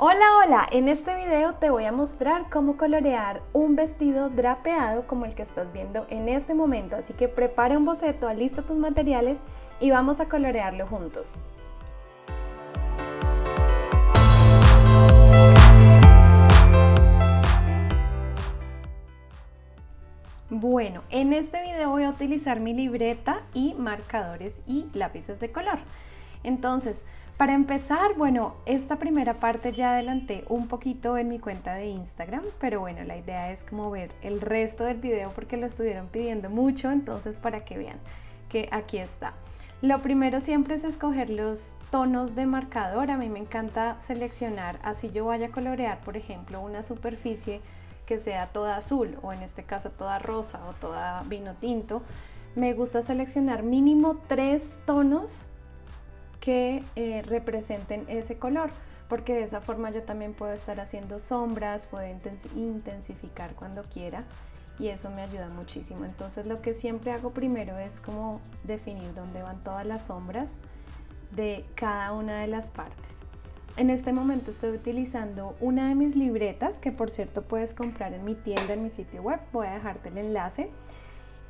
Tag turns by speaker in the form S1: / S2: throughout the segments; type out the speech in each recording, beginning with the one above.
S1: Hola, hola, en este video te voy a mostrar cómo colorear un vestido drapeado como el que estás viendo en este momento, así que prepara un boceto, alista tus materiales y vamos a colorearlo juntos. Bueno, en este video voy a utilizar mi libreta y marcadores y lápices de color. Entonces, para empezar, bueno, esta primera parte ya adelanté un poquito en mi cuenta de Instagram, pero bueno, la idea es como ver el resto del video porque lo estuvieron pidiendo mucho, entonces para que vean que aquí está. Lo primero siempre es escoger los tonos de marcador, a mí me encanta seleccionar, así yo vaya a colorear, por ejemplo, una superficie que sea toda azul o en este caso toda rosa o toda vino tinto, me gusta seleccionar mínimo tres tonos que eh, representen ese color porque de esa forma yo también puedo estar haciendo sombras, puedo intensificar cuando quiera y eso me ayuda muchísimo. Entonces lo que siempre hago primero es como definir dónde van todas las sombras de cada una de las partes. En este momento estoy utilizando una de mis libretas que por cierto puedes comprar en mi tienda, en mi sitio web, voy a dejarte el enlace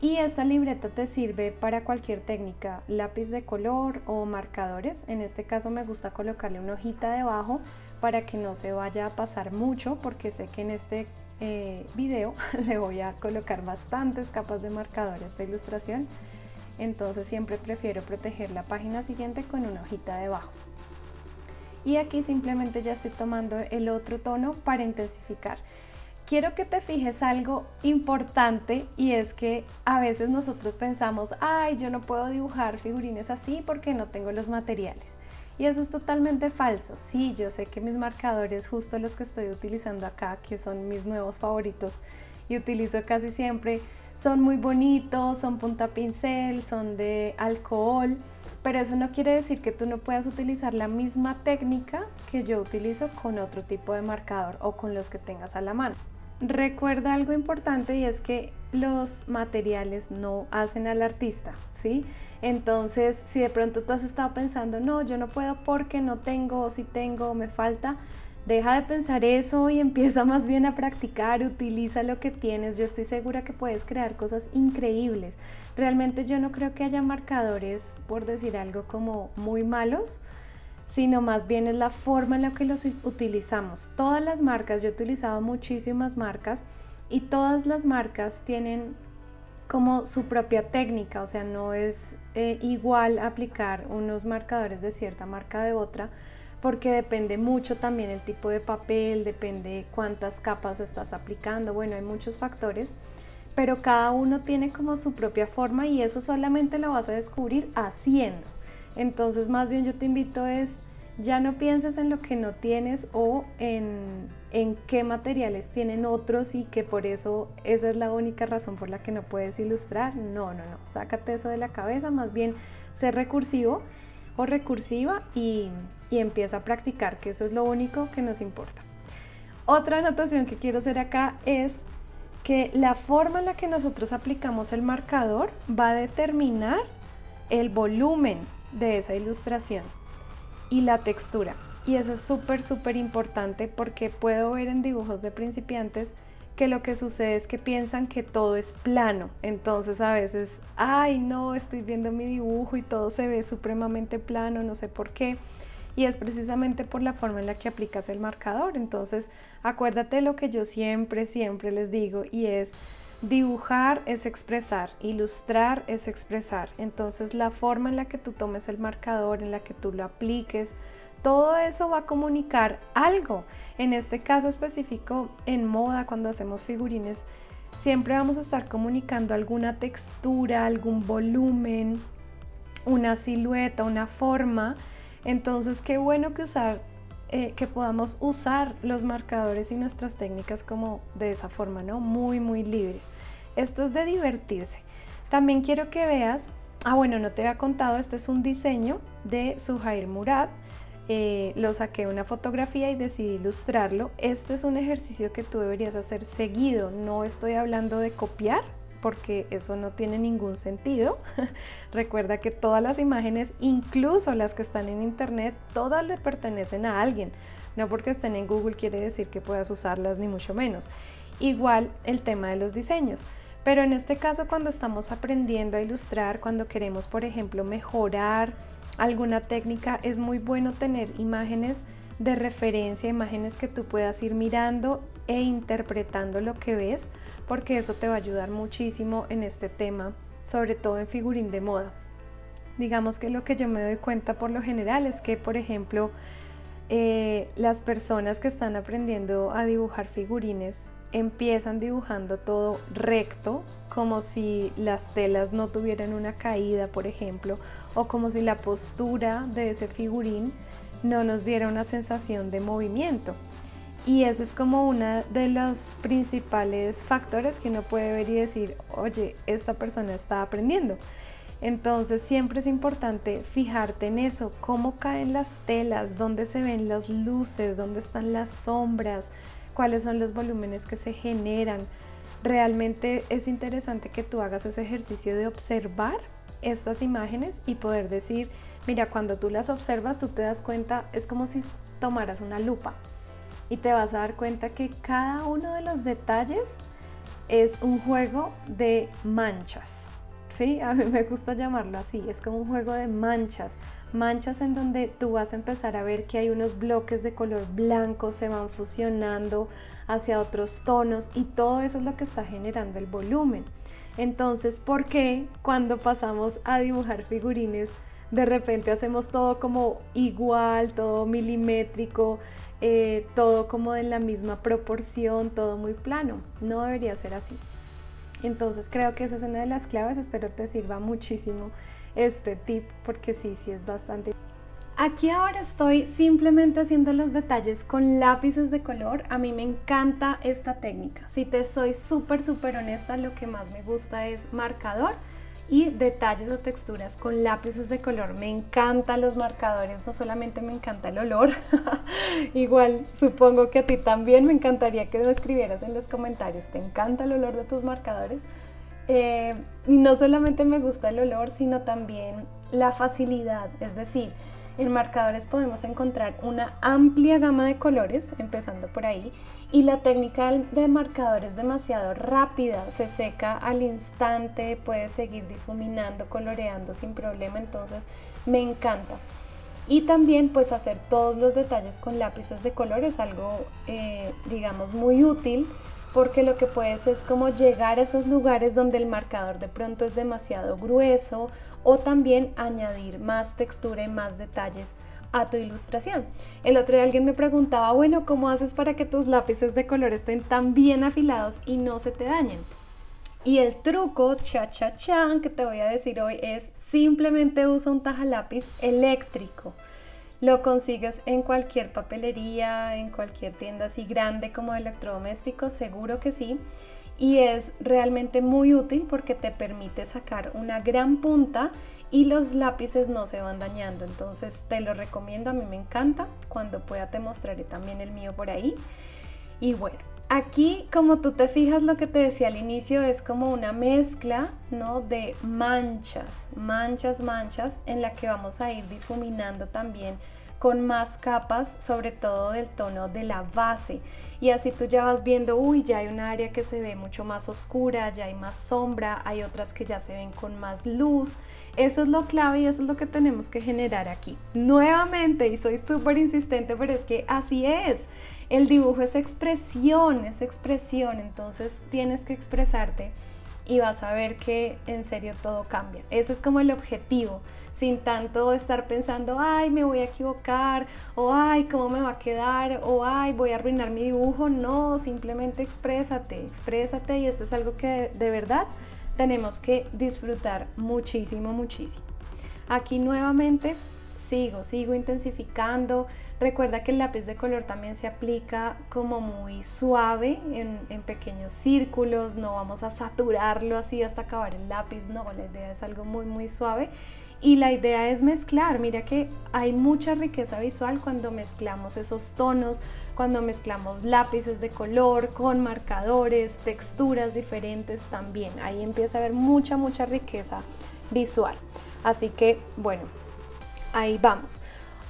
S1: y esta libreta te sirve para cualquier técnica, lápiz de color o marcadores. En este caso me gusta colocarle una hojita debajo para que no se vaya a pasar mucho porque sé que en este eh, video le voy a colocar bastantes capas de marcador a esta ilustración. Entonces siempre prefiero proteger la página siguiente con una hojita debajo. Y aquí simplemente ya estoy tomando el otro tono para intensificar quiero que te fijes algo importante y es que a veces nosotros pensamos, ay, yo no puedo dibujar figurines así porque no tengo los materiales. Y eso es totalmente falso. Sí, yo sé que mis marcadores, justo los que estoy utilizando acá, que son mis nuevos favoritos y utilizo casi siempre, son muy bonitos, son punta pincel, son de alcohol, pero eso no quiere decir que tú no puedas utilizar la misma técnica que yo utilizo con otro tipo de marcador o con los que tengas a la mano. Recuerda algo importante y es que los materiales no hacen al artista, ¿sí? Entonces, si de pronto tú has estado pensando, no, yo no puedo porque no tengo, o si tengo, o me falta, deja de pensar eso y empieza más bien a practicar, utiliza lo que tienes. Yo estoy segura que puedes crear cosas increíbles. Realmente yo no creo que haya marcadores, por decir algo, como muy malos, sino más bien es la forma en la que los utilizamos. Todas las marcas, yo he utilizado muchísimas marcas y todas las marcas tienen como su propia técnica, o sea, no es eh, igual aplicar unos marcadores de cierta marca de otra, porque depende mucho también el tipo de papel, depende cuántas capas estás aplicando, bueno, hay muchos factores, pero cada uno tiene como su propia forma y eso solamente lo vas a descubrir haciendo. Entonces más bien yo te invito es, ya no pienses en lo que no tienes o en, en qué materiales tienen otros y que por eso esa es la única razón por la que no puedes ilustrar. No, no, no, sácate eso de la cabeza, más bien ser recursivo o recursiva y, y empieza a practicar, que eso es lo único que nos importa. Otra anotación que quiero hacer acá es que la forma en la que nosotros aplicamos el marcador va a determinar el volumen de esa ilustración y la textura. Y eso es súper, súper importante porque puedo ver en dibujos de principiantes que lo que sucede es que piensan que todo es plano. Entonces a veces, ay no, estoy viendo mi dibujo y todo se ve supremamente plano, no sé por qué. Y es precisamente por la forma en la que aplicas el marcador. Entonces acuérdate lo que yo siempre, siempre les digo y es Dibujar es expresar, ilustrar es expresar. Entonces la forma en la que tú tomes el marcador, en la que tú lo apliques, todo eso va a comunicar algo. En este caso específico, en moda, cuando hacemos figurines, siempre vamos a estar comunicando alguna textura, algún volumen, una silueta, una forma. Entonces, qué bueno que usar eh, que podamos usar los marcadores y nuestras técnicas como de esa forma, ¿no? Muy, muy libres. Esto es de divertirse. También quiero que veas, ah bueno, no te había contado, este es un diseño de Suhair Murad. Eh, lo saqué una fotografía y decidí ilustrarlo. Este es un ejercicio que tú deberías hacer seguido. No estoy hablando de copiar, porque eso no tiene ningún sentido. Recuerda que todas las imágenes, incluso las que están en internet, todas le pertenecen a alguien. No porque estén en Google quiere decir que puedas usarlas, ni mucho menos. Igual el tema de los diseños. Pero en este caso, cuando estamos aprendiendo a ilustrar, cuando queremos, por ejemplo, mejorar alguna técnica, es muy bueno tener imágenes de referencia, imágenes que tú puedas ir mirando e interpretando lo que ves, porque eso te va a ayudar muchísimo en este tema, sobre todo en figurín de moda. Digamos que lo que yo me doy cuenta por lo general es que, por ejemplo, eh, las personas que están aprendiendo a dibujar figurines empiezan dibujando todo recto, como si las telas no tuvieran una caída, por ejemplo, o como si la postura de ese figurín no nos diera una sensación de movimiento. Y ese es como uno de los principales factores que uno puede ver y decir, oye, esta persona está aprendiendo. Entonces siempre es importante fijarte en eso, cómo caen las telas, dónde se ven las luces, dónde están las sombras, cuáles son los volúmenes que se generan. Realmente es interesante que tú hagas ese ejercicio de observar estas imágenes y poder decir, mira, cuando tú las observas, tú te das cuenta, es como si tomaras una lupa y te vas a dar cuenta que cada uno de los detalles es un juego de manchas. ¿Sí? A mí me gusta llamarlo así, es como un juego de manchas, manchas en donde tú vas a empezar a ver que hay unos bloques de color blanco, se van fusionando hacia otros tonos y todo eso es lo que está generando el volumen. Entonces, ¿por qué cuando pasamos a dibujar figurines de repente hacemos todo como igual, todo milimétrico, eh, todo como en la misma proporción, todo muy plano? No debería ser así. Entonces creo que esa es una de las claves, espero te sirva muchísimo este tip porque sí, sí es bastante Aquí ahora estoy simplemente haciendo los detalles con lápices de color. A mí me encanta esta técnica. Si te soy súper, súper honesta, lo que más me gusta es marcador y detalles o texturas con lápices de color. Me encantan los marcadores, no solamente me encanta el olor, igual supongo que a ti también me encantaría que lo escribieras en los comentarios. ¿Te encanta el olor de tus marcadores? Eh, no solamente me gusta el olor, sino también la facilidad, es decir, en marcadores podemos encontrar una amplia gama de colores, empezando por ahí, y la técnica de marcador es demasiado rápida, se seca al instante, puede seguir difuminando, coloreando sin problema, entonces me encanta. Y también pues hacer todos los detalles con lápices de color es algo eh, digamos muy útil porque lo que puedes es como llegar a esos lugares donde el marcador de pronto es demasiado grueso o también añadir más textura y más detalles a tu ilustración. El otro día alguien me preguntaba, bueno, ¿cómo haces para que tus lápices de color estén tan bien afilados y no se te dañen? Y el truco, cha cha chan, que te voy a decir hoy es simplemente usa un tajalápiz eléctrico. Lo consigues en cualquier papelería, en cualquier tienda así grande como electrodomésticos, seguro que sí. Y es realmente muy útil porque te permite sacar una gran punta y los lápices no se van dañando. Entonces te lo recomiendo a mí me encanta. Cuando pueda te mostraré también el mío por ahí. Y bueno aquí como tú te fijas lo que te decía al inicio es como una mezcla no de manchas manchas manchas en la que vamos a ir difuminando también con más capas, sobre todo del tono de la base. Y así tú ya vas viendo, uy, ya hay un área que se ve mucho más oscura, ya hay más sombra, hay otras que ya se ven con más luz. Eso es lo clave y eso es lo que tenemos que generar aquí. Nuevamente, y soy súper insistente, pero es que así es. El dibujo es expresión, es expresión, entonces tienes que expresarte y vas a ver que en serio todo cambia. Ese es como el objetivo sin tanto estar pensando, ay, me voy a equivocar, o ay, cómo me va a quedar, o ay, voy a arruinar mi dibujo. No, simplemente exprésate, exprésate y esto es algo que de, verdad tenemos que disfrutar muchísimo, muchísimo. Aquí nuevamente sigo, sigo intensificando. Recuerda que el lápiz de color también se aplica como muy suave en, en, pequeños círculos, no vamos a saturarlo así hasta acabar el lápiz, no, la idea es algo muy muy suave y la idea es mezclar. Mira que hay mucha riqueza visual cuando mezclamos esos tonos, cuando mezclamos lápices de color con marcadores, texturas diferentes también. Ahí empieza a haber mucha, mucha riqueza visual. Así que, bueno, ahí vamos.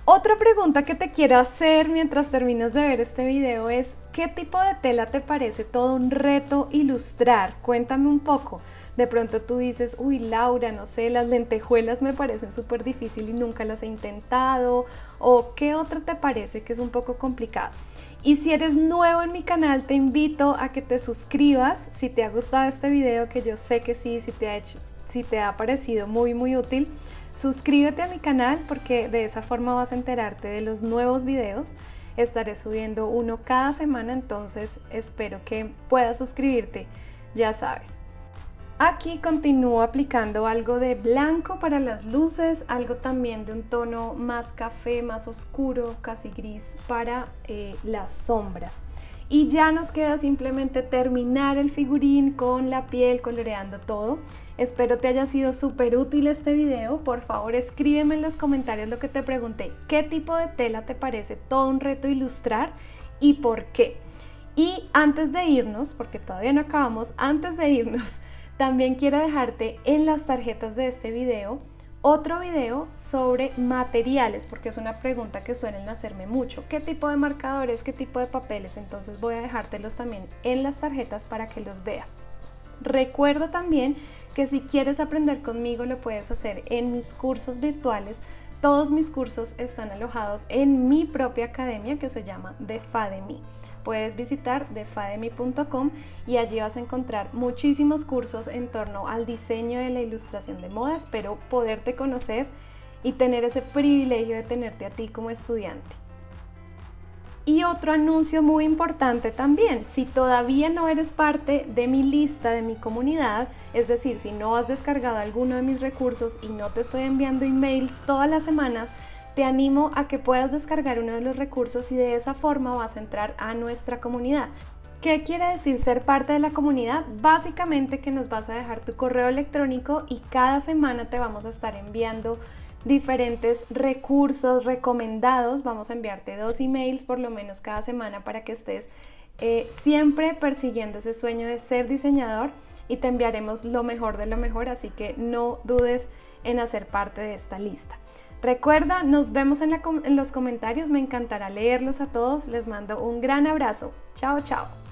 S1: Otra pregunta que te quiero hacer mientras terminas de ver este video es ¿qué tipo de tela te parece todo un reto ilustrar? Cuéntame un poco. De pronto tú dices, uy Laura, no sé, las lentejuelas me parecen súper difícil y nunca las he intentado. ¿O qué otra te parece que es un poco complicado? Y si eres nuevo en mi canal, te invito a que te suscribas si te ha gustado este video, que yo sé que sí, si te ha, si te ha parecido muy muy útil. Suscríbete a mi canal porque de esa forma vas a enterarte de los nuevos videos. Estaré subiendo uno cada semana, entonces espero que puedas suscribirte, ya sabes. Aquí continúo aplicando algo de blanco para las luces, algo también de un tono más café, más oscuro, casi gris para eh, las sombras. Y ya nos queda simplemente terminar el figurín con la piel, coloreando todo. Espero te haya sido súper útil este video. Por favor, escríbeme en los comentarios lo que te pregunté. ¿Qué tipo de tela te parece todo un reto ilustrar y por qué? Y antes de irnos, porque todavía no acabamos, antes de irnos, también quiero dejarte en las tarjetas de este video otro video sobre materiales, porque es una pregunta que suelen hacerme mucho. ¿Qué tipo de marcadores, qué tipo de papeles? Entonces voy a dejártelos también en las tarjetas para que los veas. Recuerda también que si quieres aprender conmigo lo puedes hacer en mis cursos virtuales. Todos mis cursos están alojados en mi propia academia que se llama The Fademy puedes visitar defademi.com y allí vas a encontrar muchísimos cursos en torno al diseño y la ilustración de moda. Espero poderte conocer y tener ese privilegio de tenerte a ti como estudiante. Y otro anuncio muy importante también, si todavía no eres parte de mi lista, de mi comunidad, es decir, si no has descargado alguno de mis recursos y no te estoy enviando emails todas las semanas, te animo a que puedas descargar uno de los recursos y de esa forma vas a entrar a nuestra comunidad. ¿Qué quiere decir ser parte de la comunidad? Básicamente que nos vas a dejar tu correo electrónico y cada semana te vamos a estar enviando diferentes recursos recomendados. Vamos a enviarte dos emails por lo menos cada semana para que estés eh, siempre persiguiendo ese sueño de ser diseñador y te enviaremos lo mejor de lo mejor, así que no dudes en hacer parte de esta lista. Recuerda, nos vemos en, los comentarios, me encantará leerlos a todos, les mando un gran abrazo. Chao, chao.